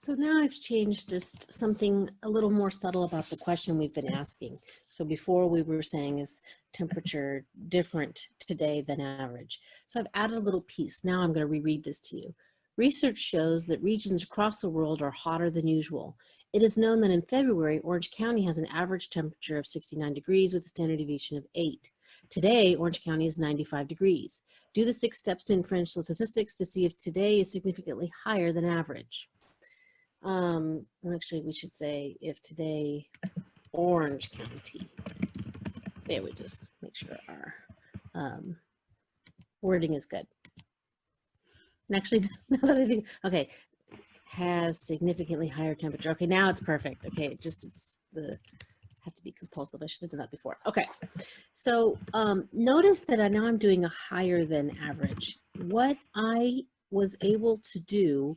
So now I've changed just something a little more subtle about the question we've been asking. So before we were saying is temperature different today than average. So I've added a little piece. Now I'm going to reread this to you. Research shows that regions across the world are hotter than usual. It is known that in February, Orange County has an average temperature of 69 degrees with a standard deviation of 8. Today, Orange County is 95 degrees. Do the six steps to inferential statistics to see if today is significantly higher than average. Um, actually, we should say if today Orange County. There we just make sure our um, wording is good. And actually, now that I think, okay, has significantly higher temperature. Okay, now it's perfect. Okay, it just it's the have to be compulsive. I should have done that before. Okay, so um, notice that I now I'm doing a higher than average. What I was able to do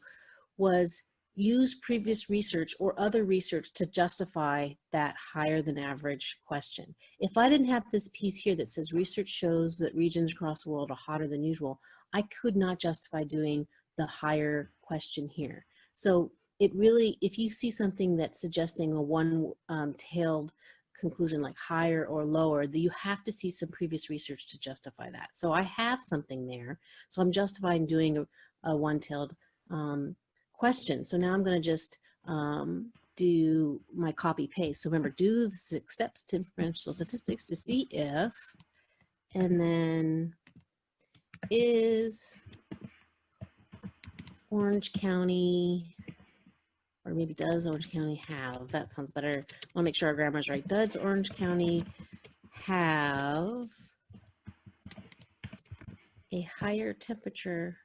was use previous research or other research to justify that higher than average question. If I didn't have this piece here that says research shows that regions across the world are hotter than usual, I could not justify doing the higher question here. So it really, if you see something that's suggesting a one-tailed um, conclusion like higher or lower, you have to see some previous research to justify that. So I have something there. So I'm justifying doing a, a one-tailed um, question. So now I'm going to just um, do my copy paste. So remember, do the six steps to inferential statistics to see if, and then is Orange County, or maybe does Orange County have, that sounds better. I want to make sure our grammar is right. Does Orange County have a higher temperature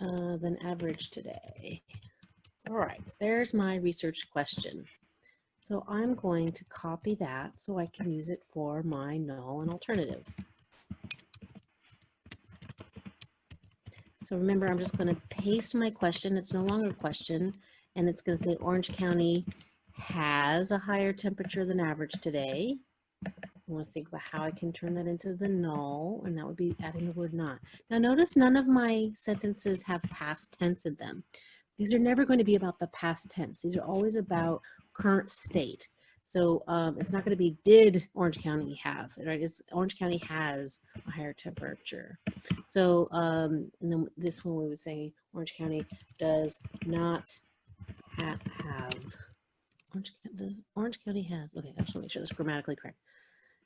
uh, than average today. All right, there's my research question. So I'm going to copy that so I can use it for my null and alternative. So remember, I'm just going to paste my question. It's no longer a question, and it's going to say Orange County has a higher temperature than average today. I want to think about how I can turn that into the null, and that would be adding the word not. Now notice none of my sentences have past tense in them. These are never going to be about the past tense. These are always about current state. So um, it's not going to be did Orange County have, right? It's Orange County has a higher temperature. So um, and then this one we would say Orange County does not ha have. Orange, does Orange County has, okay, I just want to make sure this is grammatically correct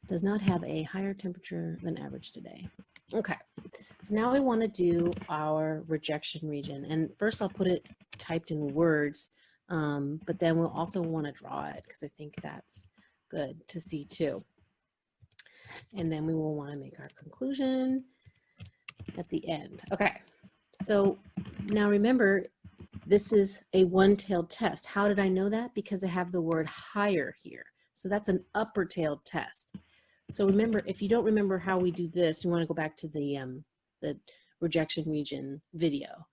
does not have a higher temperature than average today. Okay, so now we want to do our rejection region. And first I'll put it typed in words, um, but then we'll also want to draw it because I think that's good to see too. And then we will want to make our conclusion at the end. Okay, so now remember, this is a one-tailed test. How did I know that? Because I have the word higher here. So that's an upper-tailed test. So remember, if you don't remember how we do this, you want to go back to the, um, the rejection region video.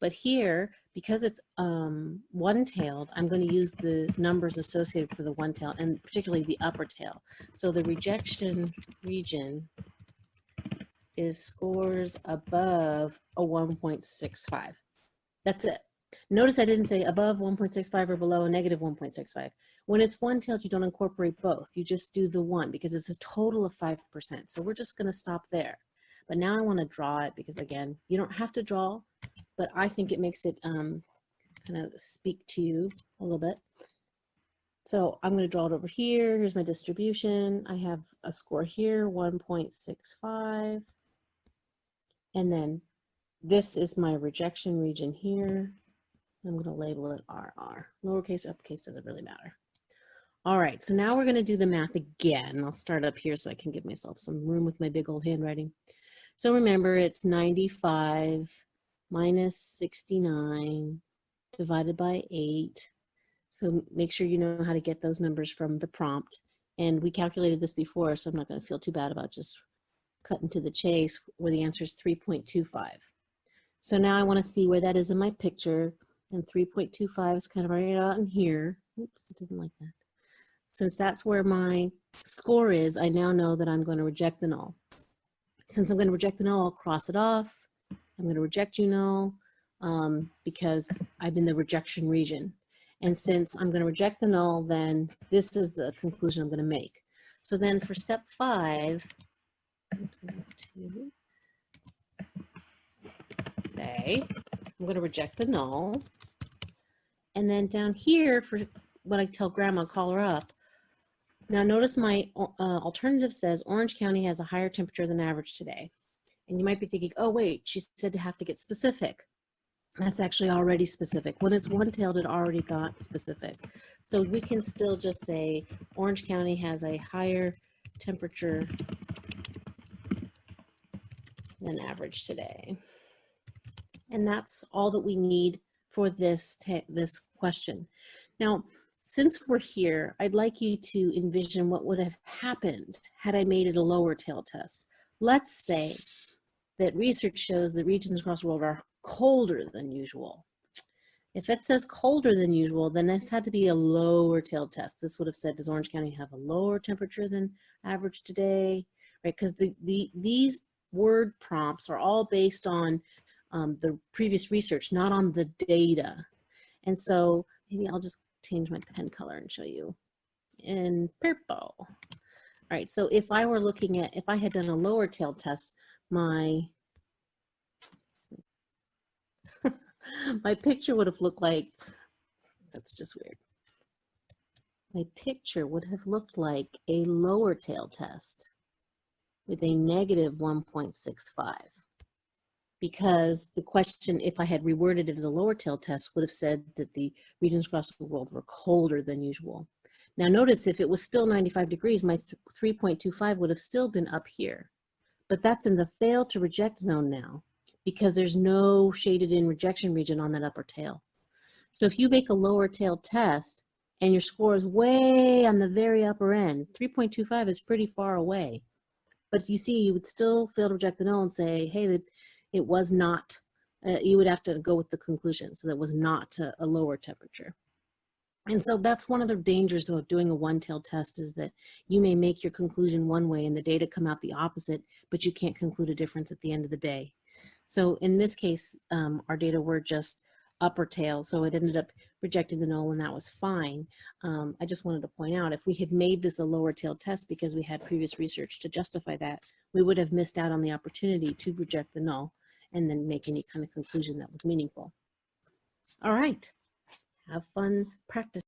But here, because it's um, one-tailed, I'm going to use the numbers associated for the one-tail and particularly the upper tail. So the rejection region is scores above a 1.65. That's it. Notice I didn't say above 1.65 or below negative 1.65. When it's one-tailed, you don't incorporate both. You just do the one because it's a total of 5%. So we're just gonna stop there. But now I wanna draw it because again, you don't have to draw, but I think it makes it um, kind of speak to you a little bit. So I'm gonna draw it over here. Here's my distribution. I have a score here, 1.65. And then this is my rejection region here. I'm going to label it RR. Lowercase, uppercase doesn't really matter. All right, so now we're going to do the math again. I'll start up here so I can give myself some room with my big old handwriting. So remember, it's 95 minus 69 divided by 8. So make sure you know how to get those numbers from the prompt. And we calculated this before, so I'm not going to feel too bad about just cutting to the chase where the answer is 3.25. So now I want to see where that is in my picture and 3.25 is kind of right out in here. Oops, I didn't like that. Since that's where my score is, I now know that I'm going to reject the null. Since I'm going to reject the null, I'll cross it off. I'm going to reject you null. um, because I'm in the rejection region. And since I'm going to reject the null, then this is the conclusion I'm going to make. So then for step five, oops, to say, I'm going to reject the null. And then down here for what I tell grandma, call her up. Now notice my uh, alternative says Orange County has a higher temperature than average today. And you might be thinking, oh wait, she said to have to get specific. That's actually already specific. When it's one-tailed, it already got specific. So we can still just say Orange County has a higher temperature than average today. And that's all that we need for this, this question. Now, since we're here, I'd like you to envision what would have happened had I made it a lower tail test. Let's say that research shows that regions across the world are colder than usual. If it says colder than usual, then this had to be a lower tail test. This would have said, does Orange County have a lower temperature than average today? Right, because the, the, these word prompts are all based on um, the previous research, not on the data. And so maybe I'll just change my pen color and show you in purple. All right, so if I were looking at, if I had done a lower tail test, my my picture would have looked like, that's just weird. My picture would have looked like a lower tail test with a negative 1.65 because the question, if I had reworded it as a lower tail test, would have said that the regions across the world were colder than usual. Now notice if it was still 95 degrees, my 3.25 would have still been up here. But that's in the fail to reject zone now because there's no shaded in rejection region on that upper tail. So if you make a lower tail test and your score is way on the very upper end, 3.25 is pretty far away. But you see, you would still fail to reject the null and say, hey, it was not, uh, you would have to go with the conclusion. So that was not a, a lower temperature. And so that's one of the dangers of doing a one-tailed test is that you may make your conclusion one way and the data come out the opposite, but you can't conclude a difference at the end of the day. So in this case, um, our data were just upper tail, so it ended up rejecting the null and that was fine. Um, I just wanted to point out, if we had made this a lower tail test because we had previous research to justify that, we would have missed out on the opportunity to reject the null and then make any kind of conclusion that was meaningful. All right, have fun practice.